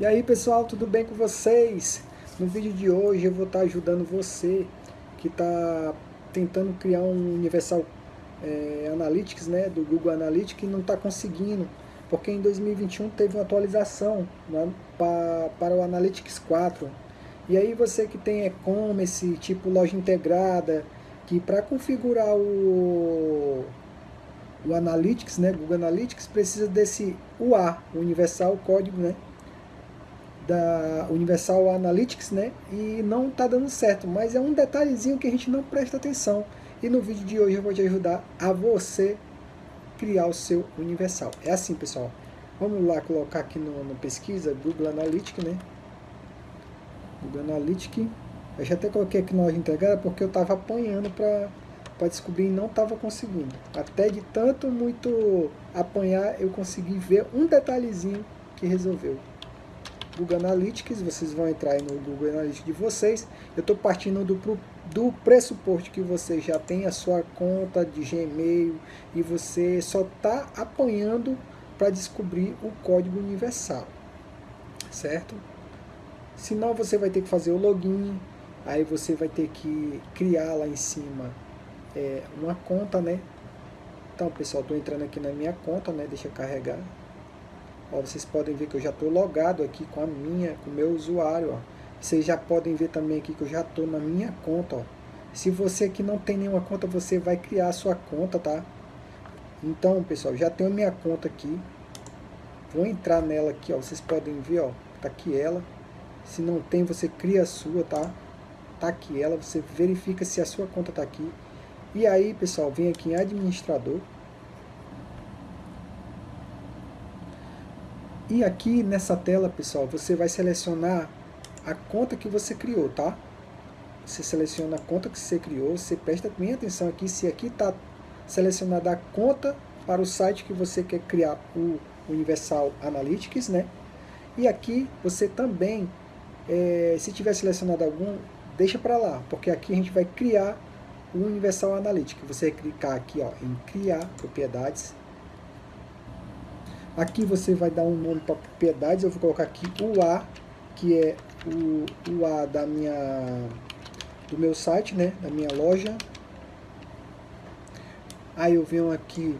E aí pessoal, tudo bem com vocês? No vídeo de hoje eu vou estar ajudando você que está tentando criar um Universal é, Analytics, né, do Google Analytics e não está conseguindo, porque em 2021 teve uma atualização né, para, para o Analytics 4. E aí você que tem e-commerce, tipo loja integrada, que para configurar o, o Analytics, né, Google Analytics, precisa desse UA, Universal Código, né, da Universal Analytics, né? E não está dando certo, mas é um detalhezinho que a gente não presta atenção. E no vídeo de hoje eu vou te ajudar a você criar o seu Universal. É assim, pessoal. Vamos lá colocar aqui no, no pesquisa Google Analytics, né? Google Analytics. Eu já até coloquei aqui na loja integrada porque eu estava apanhando para descobrir e não estava conseguindo. Até de tanto muito apanhar, eu consegui ver um detalhezinho que resolveu. Google Analytics, vocês vão entrar no Google Analytics de vocês. Eu estou partindo do, do pressuposto que você já tem a sua conta de Gmail e você só está apanhando para descobrir o código universal, certo? Senão você vai ter que fazer o login, aí você vai ter que criar lá em cima é, uma conta, né? Então, pessoal, estou entrando aqui na minha conta, né? Deixa eu carregar. Ó, vocês podem ver que eu já estou logado aqui com a minha, com o meu usuário. Ó. Vocês já podem ver também aqui que eu já estou na minha conta. Ó. Se você aqui não tem nenhuma conta, você vai criar a sua conta, tá? Então, pessoal, já tenho minha conta aqui. Vou entrar nela aqui, ó. Vocês podem ver, ó. Tá aqui ela. Se não tem, você cria a sua, tá? Tá aqui ela. Você verifica se a sua conta tá aqui. E aí, pessoal, vem aqui em administrador. E aqui nessa tela, pessoal, você vai selecionar a conta que você criou, tá? Você seleciona a conta que você criou, você presta bem atenção aqui, se aqui está selecionada a conta para o site que você quer criar o Universal Analytics, né? E aqui você também, é, se tiver selecionado algum, deixa para lá, porque aqui a gente vai criar o Universal Analytics. Você clicar aqui ó, em criar propriedades, Aqui você vai dar um nome para propriedades, eu vou colocar aqui o A, que é o, o A da minha, do meu site, né, da minha loja. Aí eu venho aqui,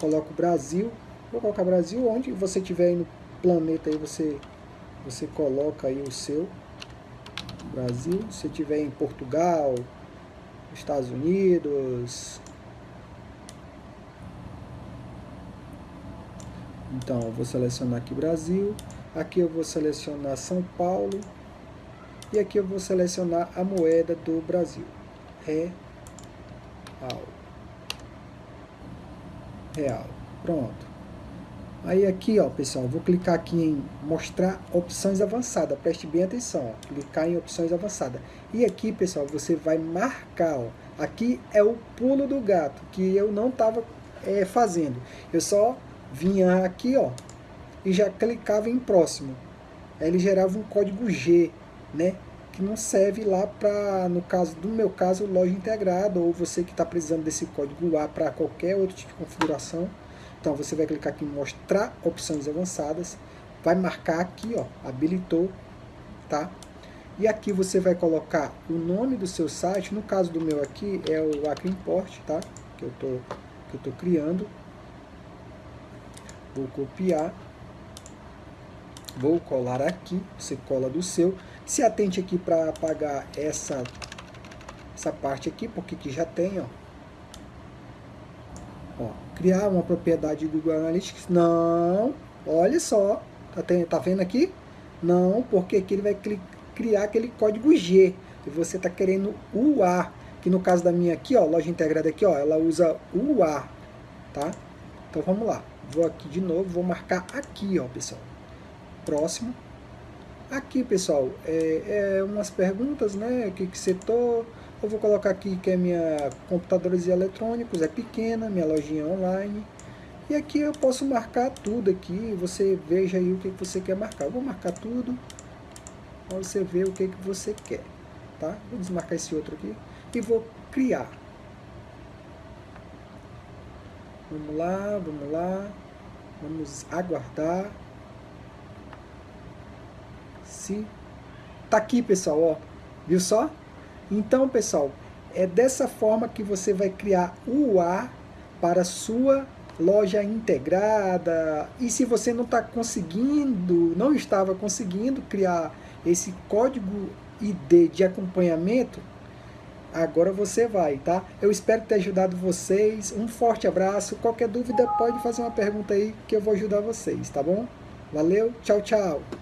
coloco Brasil, vou colocar Brasil, onde você tiver aí no planeta, aí você, você coloca aí o seu. Brasil, se tiver em Portugal, Estados Unidos, Então, eu vou selecionar aqui Brasil, aqui eu vou selecionar São Paulo, e aqui eu vou selecionar a moeda do Brasil, real. Real, pronto. Aí aqui, ó, pessoal, vou clicar aqui em mostrar opções avançadas. Preste bem atenção, ó, clicar em opções avançadas. E aqui, pessoal, você vai marcar, ó. Aqui é o pulo do gato, que eu não estava é, fazendo. Eu só vinha aqui, ó, e já clicava em próximo. Aí ele gerava um código G, né? Que não serve lá para, no caso do meu caso, loja integrada, ou você que está precisando desse código A para qualquer outro tipo de configuração. Então você vai clicar aqui em mostrar opções avançadas, vai marcar aqui, ó, habilitou, tá? E aqui você vai colocar o nome do seu site, no caso do meu aqui é o Acre Import, tá? Que eu tô, que eu tô criando. Vou copiar. Vou colar aqui. Você cola do seu. Se atente aqui para apagar essa, essa parte aqui, porque aqui já tem, ó. ó. Criar uma propriedade do Google Analytics. Não. Olha só. Tá, tem, tá vendo aqui? Não, porque aqui ele vai criar aquele código G. E você está querendo o A. Que no caso da minha aqui, ó, loja integrada aqui, ó, ela usa o A. Tá? Então vamos lá. Vou aqui de novo, vou marcar aqui, ó, pessoal. Próximo. Aqui, pessoal, é, é umas perguntas, né? Que, que setor? Eu vou colocar aqui que é minha computadores eletrônicos, é pequena, minha lojinha online. E aqui eu posso marcar tudo aqui, você veja aí o que você quer marcar. Eu vou marcar tudo, para você ver o que, que você quer, tá? Vou desmarcar esse outro aqui e vou criar. Vamos lá, vamos lá. Vamos aguardar. Se tá aqui, pessoal, ó. Viu só? Então, pessoal, é dessa forma que você vai criar o UA para sua loja integrada. E se você não está conseguindo, não estava conseguindo criar esse código ID de acompanhamento, agora você vai, tá? Eu espero ter ajudado vocês. Um forte abraço. Qualquer dúvida pode fazer uma pergunta aí que eu vou ajudar vocês, tá bom? Valeu, tchau, tchau.